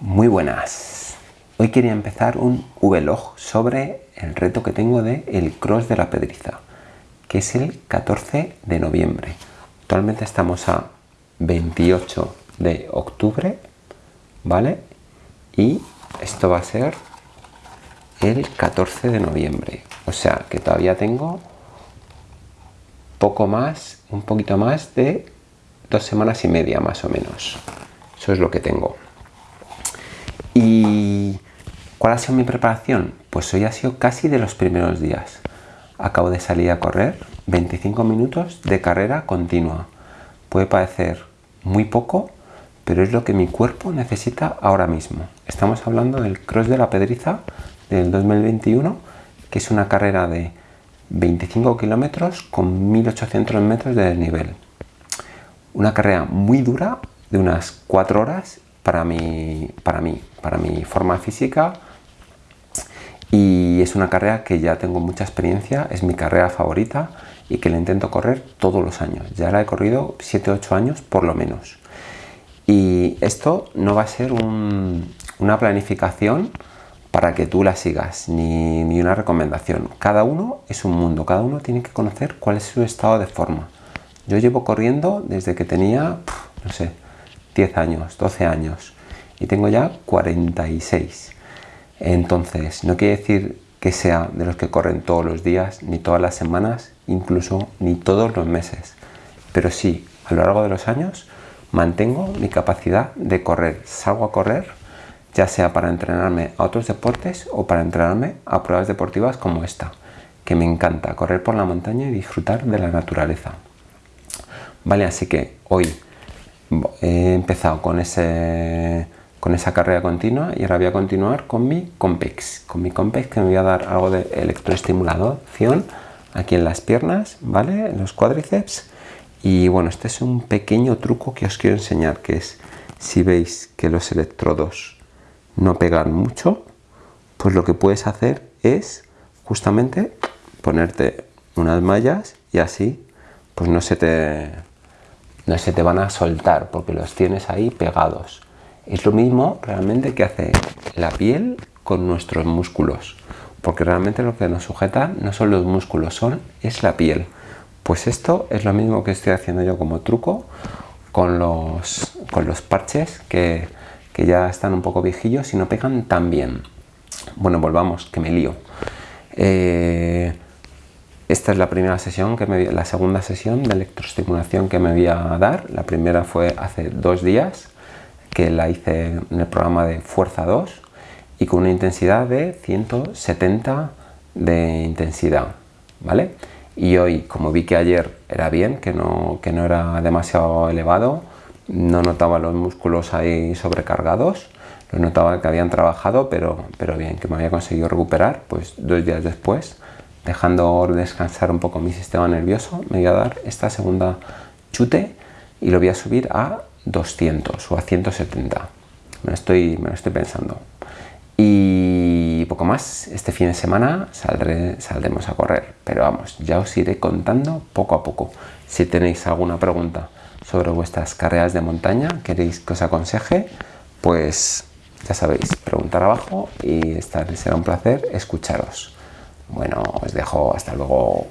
Muy buenas. Hoy quería empezar un vlog sobre el reto que tengo de el Cross de la Pedriza, que es el 14 de noviembre. Actualmente estamos a 28 de octubre, ¿vale? Y esto va a ser el 14 de noviembre. O sea que todavía tengo poco más, un poquito más de dos semanas y media más o menos. Eso es lo que tengo. ¿Y cuál ha sido mi preparación? Pues hoy ha sido casi de los primeros días. Acabo de salir a correr 25 minutos de carrera continua. Puede parecer muy poco, pero es lo que mi cuerpo necesita ahora mismo. Estamos hablando del Cross de la Pedriza del 2021, que es una carrera de 25 kilómetros con 1800 metros de desnivel. Una carrera muy dura, de unas 4 horas para mí, para mí, para mi forma física y es una carrera que ya tengo mucha experiencia, es mi carrera favorita y que la intento correr todos los años. Ya la he corrido 7-8 años por lo menos. Y esto no va a ser una planificación para que tú la sigas, ni, ni, una recomendación. Cada uno es un mundo, cada uno tiene que conocer cuál es su estado de forma. Yo llevo corriendo desde que tenía, no sé, 10 años, 12 años y tengo ya 46. Entonces, no quiere decir que sea de los que corren todos los días, ni todas las semanas, incluso ni todos los meses. Pero sí, a lo largo de los años mantengo mi capacidad de correr. Salgo a correr, ya sea para entrenarme a otros deportes o para entrenarme a pruebas deportivas como esta, que me encanta correr por la montaña y disfrutar de la naturaleza. Vale, así que hoy he empezado con, ese, con esa carrera continua y ahora voy a continuar con mi Compex. Con mi Compex que me voy a dar algo de electroestimulación aquí en las piernas, ¿vale? En los cuádriceps. Y bueno, este es un pequeño truco que os quiero enseñar, que es si veis que los electrodos no pegan mucho, pues lo que puedes hacer es justamente ponerte unas mallas y así pues no se te no se te van a soltar porque los tienes ahí pegados. Es lo mismo realmente que hace la piel con nuestros músculos, porque realmente lo que nos sujeta no son los músculos, son, es la piel. Pues esto es lo mismo que estoy haciendo yo como truco con los, con los parches que, que ya están un poco viejillos y no pegan tan bien. Bueno, volvamos, que me lío. Eh, esta es la primera sesión, que me, la segunda sesión de electroestimulación que me voy a dar. La primera fue hace dos días, que la hice en el programa de Fuerza 2 y con una intensidad de 170 de intensidad, ¿vale? Y hoy, como vi que ayer era bien, que no, que no era demasiado elevado, no notaba los músculos ahí sobrecargados, lo notaba que habían trabajado, pero, pero bien, que me había conseguido recuperar, pues dos días después dejando descansar un poco mi sistema nervioso, me voy a dar esta segunda chute y lo voy a subir a 200 o a 170. Me lo estoy, me lo estoy pensando. Y poco más, este fin de semana saldremos a correr, pero vamos, ya os iré contando poco a poco. Si tenéis alguna pregunta sobre vuestras carreras de montaña, queréis que os aconseje, pues ya sabéis, preguntar abajo y será un placer escucharos. Bueno, os dejo hasta luego.